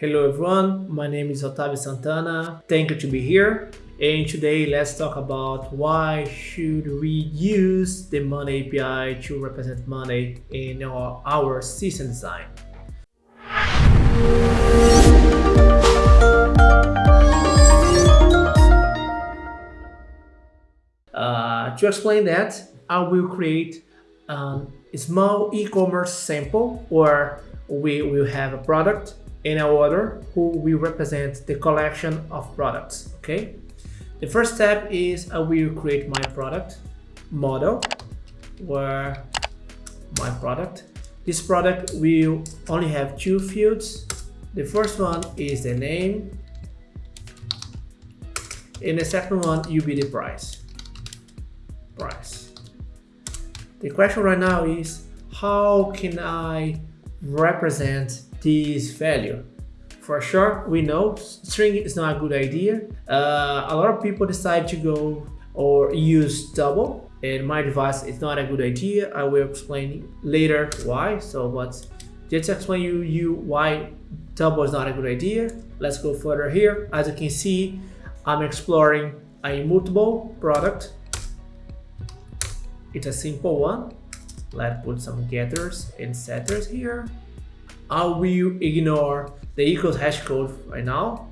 Hello everyone, my name is Otavio Santana. Thank you to be here. And today let's talk about why should we use the money API to represent money in our, our system design. Uh, to explain that, I will create a small e-commerce sample where we will have a product in our order who will represent the collection of products, okay? The first step is uh, I will create my product model where my product. This product will only have two fields. The first one is the name and the second one will be the price. Price. The question right now is how can I represent this value? For sure, we know string is not a good idea. Uh, a lot of people decide to go or use double. In my device, it's not a good idea. I will explain later why. So, but just explain you, you why double is not a good idea. Let's go further here. As you can see, I'm exploring a mutable product. It's a simple one. Let's put some getters and setters here. I will ignore the equals hash code right now.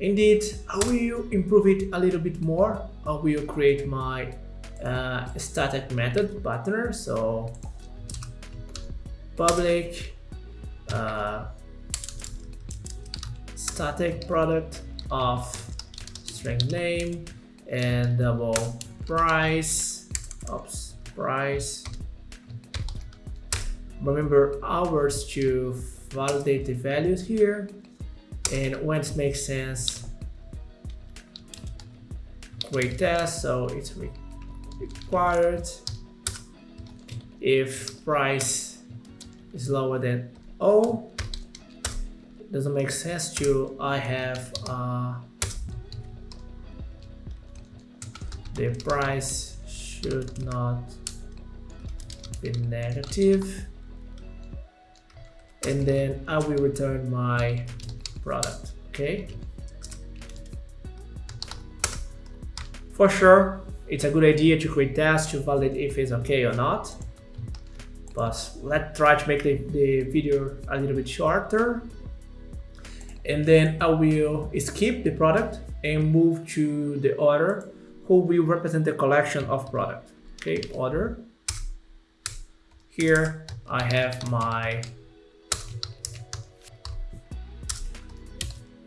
Indeed, I will improve it a little bit more. I will create my uh, static method buttoner. So public uh, static product of string name and double price, oops, price. Remember hours to validate the values here and when it makes sense create test so it's required. If price is lower than O it doesn't make sense to I have uh, the price should not be negative and then I will return my product okay? For sure it's a good idea to create tests to validate if it's okay or not but let's try to make the, the video a little bit shorter. And then I will skip the product and move to the order who will represent the collection of product okay? Order. Here I have my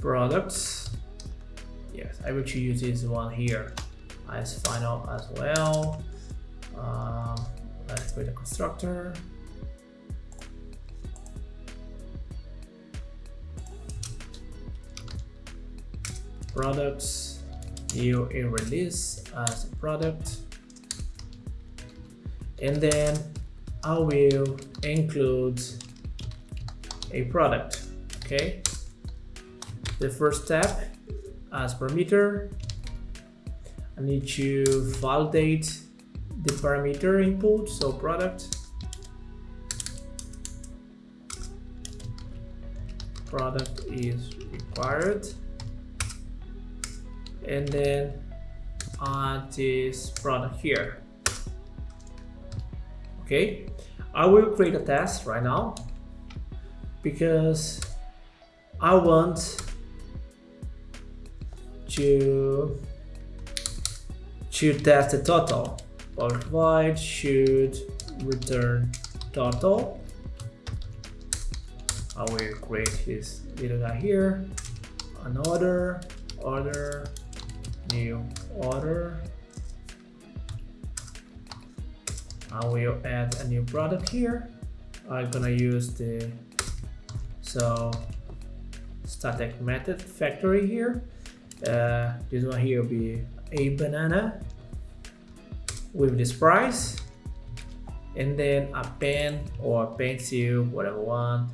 products. Yes I will choose this one here as final as well. Um, let's create a constructor. Products new in release as a product. And then I will include a product okay the first step as parameter I need to validate the parameter input so product. Product is required. And then add this product here. Okay I will create a test right now because I want to to test the total. Bulk void should return total. I will create this little guy here. another order, order, new order. I will add a new product here. I'm gonna use the so static method factory here uh, this one here will be a banana with this price. And then a pen or pencil whatever one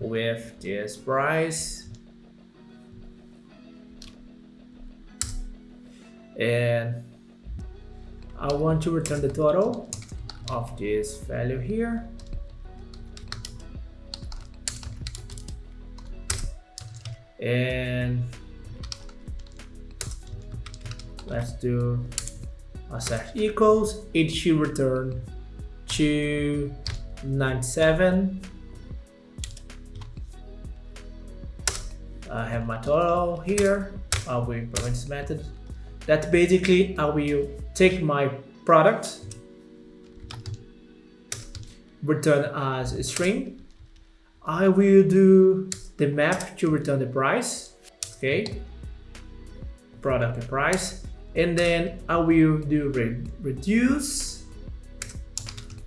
with this price. And I want to return the total of this value here. And let's do a slash equals it should return to 97 I have my total here. I will implement this method that basically I will take my product return as a string. I will do the map to return the price okay? Product and price and then I will do re reduce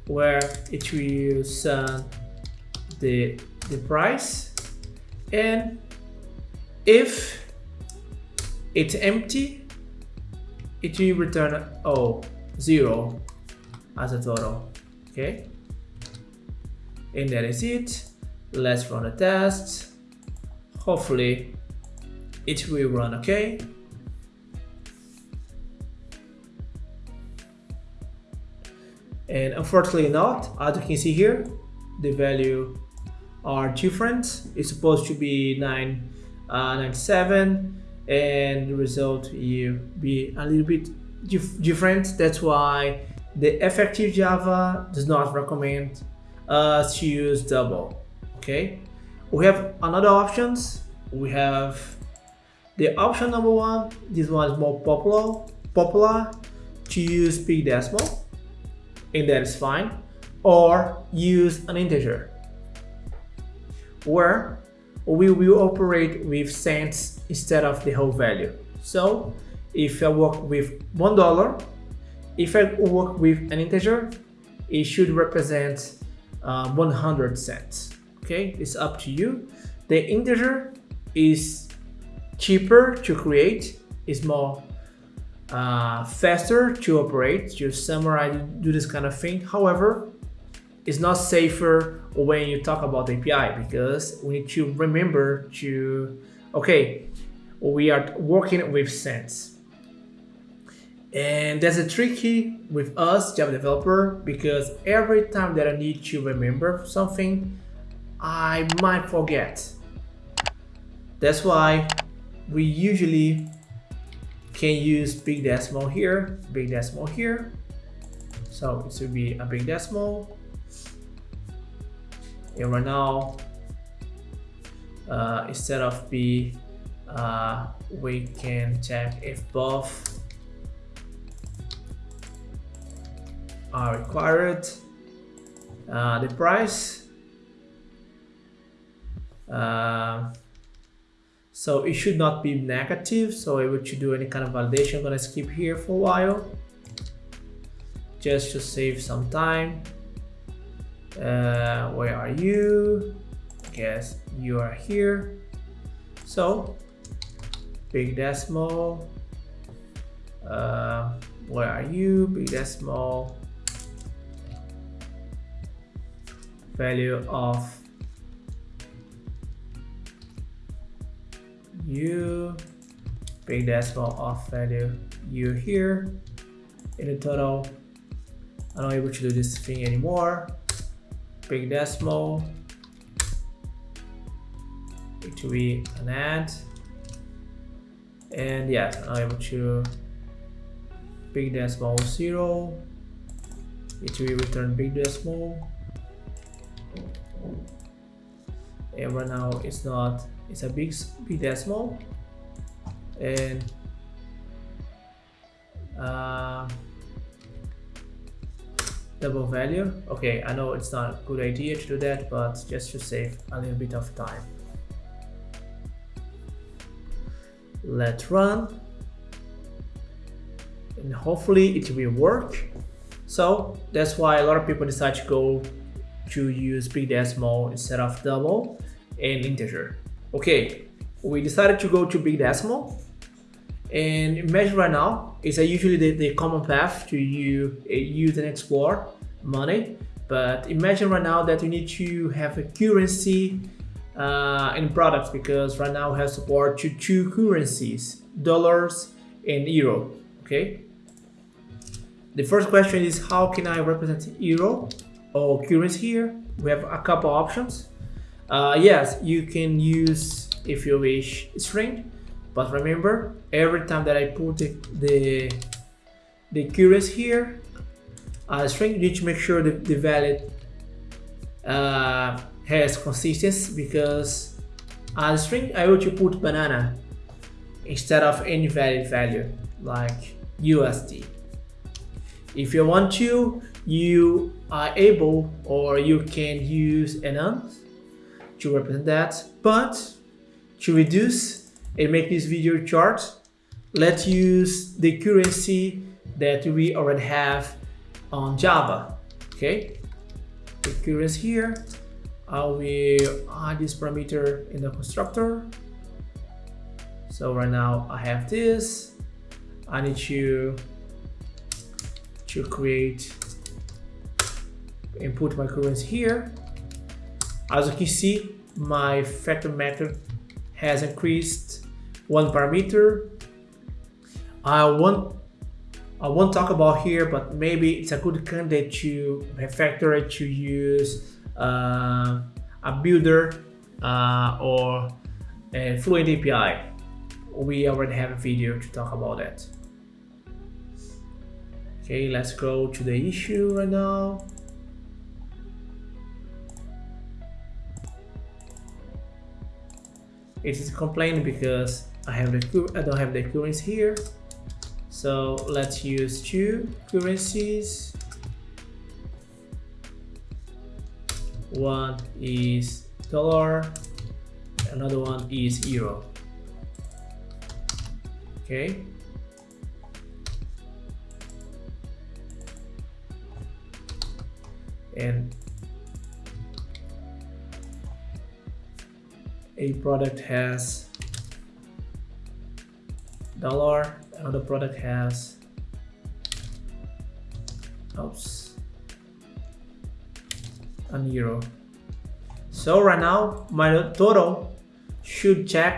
where it will send the the price. And if it's empty it will return oh zero as a total okay? And that is it. Let's run a test. Hopefully it will run okay and unfortunately not as you can see here the value are different. It's supposed to be 997 uh, and the result will be a little bit dif different. That's why the effective java does not recommend us to use double okay? We have another options. We have the option number one this one is more popular popular to use big decimal and that is fine or use an integer where we will operate with cents instead of the whole value. So if I work with one dollar if I work with an integer it should represent uh, 100 cents. Okay it's up to you. The integer is cheaper to create is more uh, faster to operate, to summarize, do this kind of thing. However, it's not safer when you talk about API because we need to remember to, okay, we are working with cents. And that's a tricky with us, Java developer, because every time that I need to remember something, I might forget. That's why we usually can use big decimal here, big decimal here. So it should be a big decimal. And right now, uh, instead of B, uh, we can check if both are required. Uh, the price uh, so it should not be negative. So able to do any kind of validation. I'm gonna skip here for a while just to save some time. Uh, where are you? I guess you are here. So big decimal. Uh, where are you? Big decimal. Value of u big decimal of value u here. In the total I'm not able to do this thing anymore. Big decimal. It will be an add. And yes I'm able to big decimal zero. It will return big decimal. And right now it's not it's a big big decimal and uh, double value. Okay I know it's not a good idea to do that but just to save a little bit of time. Let's run. And hopefully it will work. So that's why a lot of people decide to go to use big decimal instead of double and integer Okay, we decided to go to big decimal. And imagine right now is usually the, the common path to you uh, use and explore money. But imagine right now that you need to have a currency uh, in products because right now we have support to two currencies dollars and euro okay? The first question is how can I represent euro or currency here? We have a couple options uh, yes, you can use if you wish string but remember every time that I put the the, the currency here uh, string you need to make sure the value uh, has consistency because uh, string I want to put banana instead of any valid value like USD if you want to you are able or you can use enums to represent that but to reduce and make this video short let's use the currency that we already have on Java okay? The currency here I will add this parameter in the constructor. So right now I have this. I need to to create input my currency here. As you can see my factor method has increased one parameter. I won't I won't talk about here but maybe it's a good candidate to refactor it to use uh, a builder uh, or a Fluent API we already have a video to talk about that. Okay let's go to the issue right now it is complaining because I have the I don't have the currency here. So let's use two currencies. One is dollar another one is euro. Okay. And a product has dollar another product has oops an euro. So right now my total should check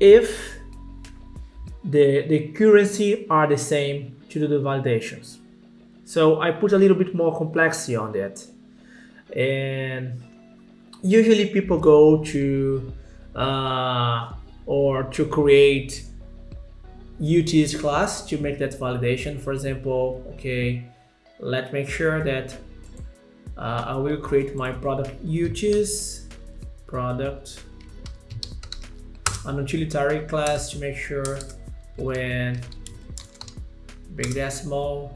if the the currency are the same to do the validations. So I put a little bit more complexity on that. And usually people go to uh, or to create Utils class to make that validation. For example, okay, let's make sure that uh, I will create my product Utils product an utilitarian class to make sure when big decimal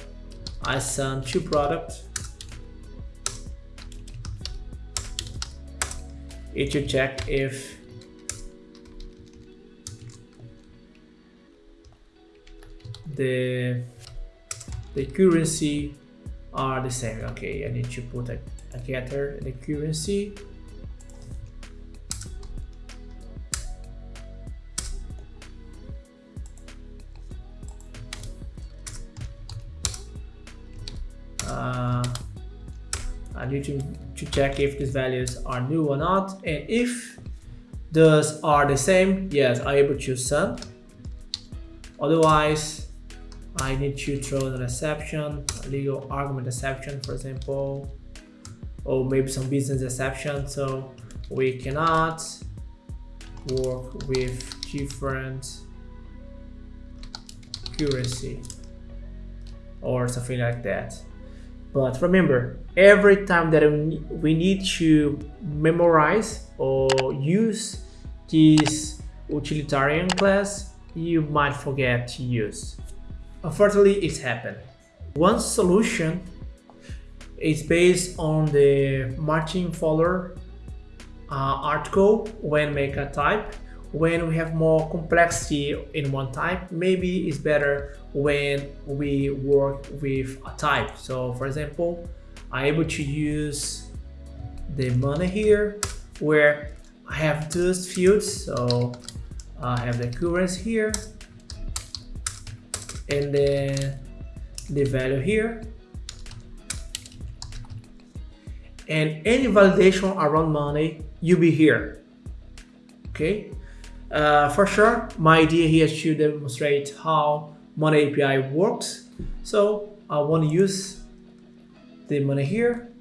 I send two products it should check if the the currency are the same. Okay I need to put a, a getter the currency. Uh, I need to, to check if these values are new or not and if those are the same yes I able to send otherwise I need to throw an exception, legal argument exception, for example, or maybe some business exception. So we cannot work with different currency or something like that. But remember, every time that we need to memorize or use this utilitarian class, you might forget to use. Unfortunately, it's happened. One solution is based on the Martin Fowler uh, article when make a type. When we have more complexity in one type, maybe it's better when we work with a type. So for example, I'm able to use the money here where I have those fields. So I have the currency here and then the value here and any validation around money you'll be here okay uh, for sure my idea here is to demonstrate how money API works so I want to use the money here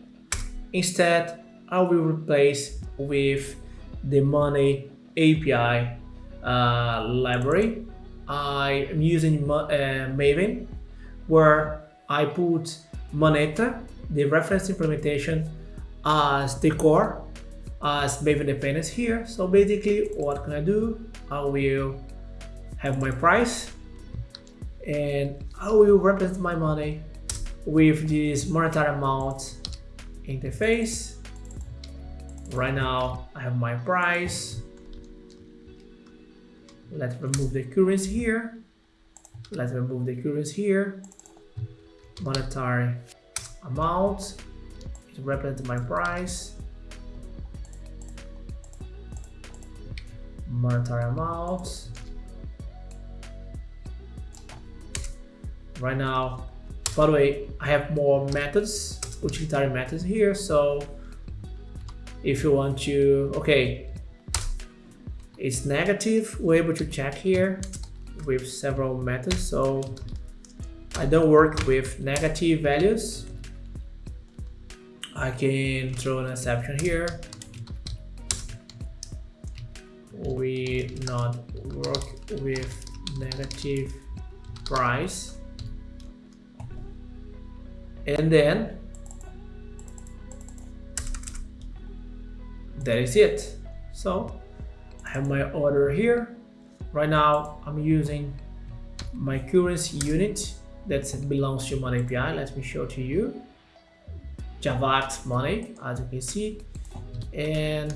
instead I will replace with the money API uh, library. I am using uh, Maven where I put Moneta, the reference implementation, as the core, as Maven dependency here. So basically, what can I do? I will have my price and I will represent my money with this monetary amount interface. Right now, I have my price. Let's remove the currency here. Let's remove the currency here. Monetary amount. It represents my price. Monetary amount. Right now, by the way, I have more methods, utilitarian methods here. So if you want to, okay, it's negative, we're able to check here with several methods. So I don't work with negative values. I can throw an exception here. We not work with negative price and then that is it. So I have my order here. Right now I'm using my currency unit that belongs to Money API let me show to you. Javax Money as you can see. And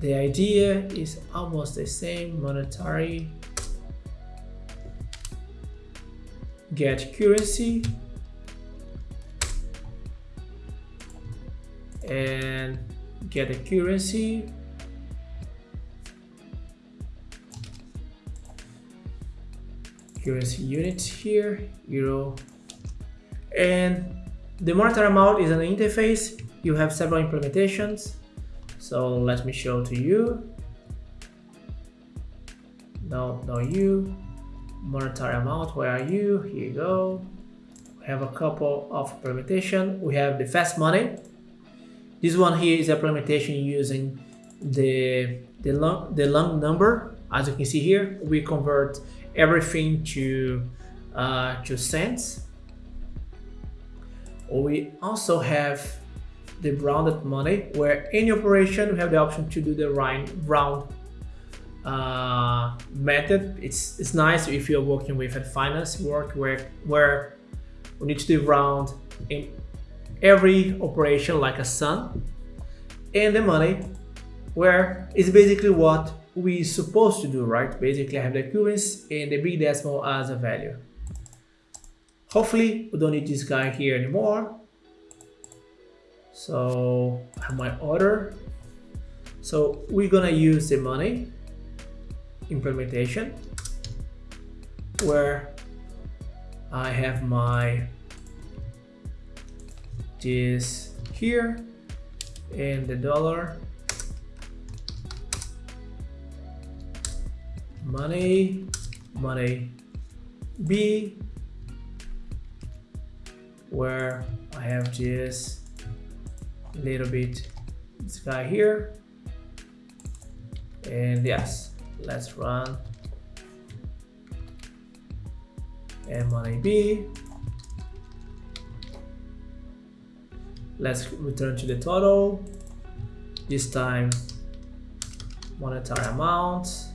the idea is almost the same monetary get currency and get a currency. Currency units here euro. And the monetary amount is an interface. You have several implementations. So let me show to you. No no you monetary amount where are you? Here you go. We have a couple of implementation. We have the fast money this one here is a implementation using the, the, long, the long number. As you can see here, we convert everything to, uh, to cents. We also have the rounded money, where any operation we have the option to do the round, uh, method. It's, it's nice if you're working with a finance work where, where we need to do round in every operation like a sum and the money where it's basically what we supposed to do right? Basically I have the currency and the big decimal as a value. Hopefully we don't need this guy here anymore. So I have my order. So we're gonna use the money implementation where I have my is here and the dollar money money B where I have a little bit this guy here and yes let's run and money B let's return to the total. This time monetary amount.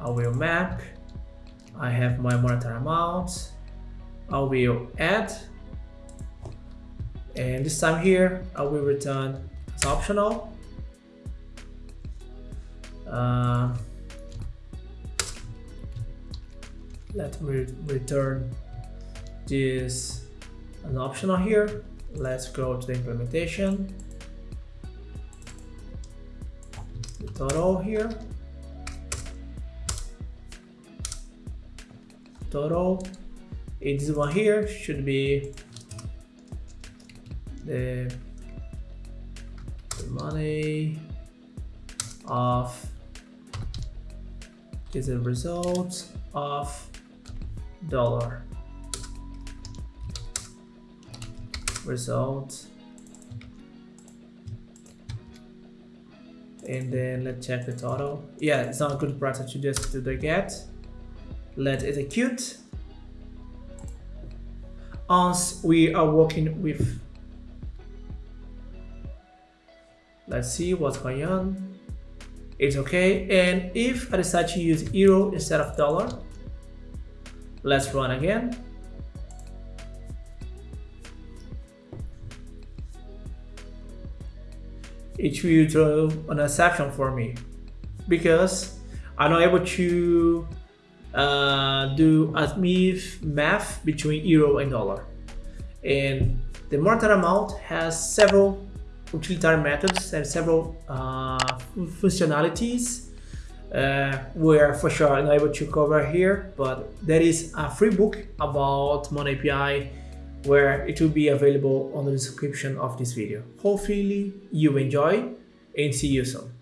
I will map. I have my monetary amount. I will add. And this time here I will return as optional. Uh, let me return this an optional here let's go to the implementation. The total here. Total. This one here should be the, the money of is a result of dollar result and then let's check the total. Yeah, it's not a good practice to just do the get. Let's execute. Once we are working with, let's see what's going on. It's okay. And if I decide to use euro instead of dollar, let's run again. It will throw an exception for me because I'm not able to uh, do a math between euro and dollar. And the monetary amount has several utilitarian methods and several uh, functionalities uh, are for sure not able to cover here, but there is a free book about Monero API where it will be available on the description of this video. Hopefully you enjoy and see you soon.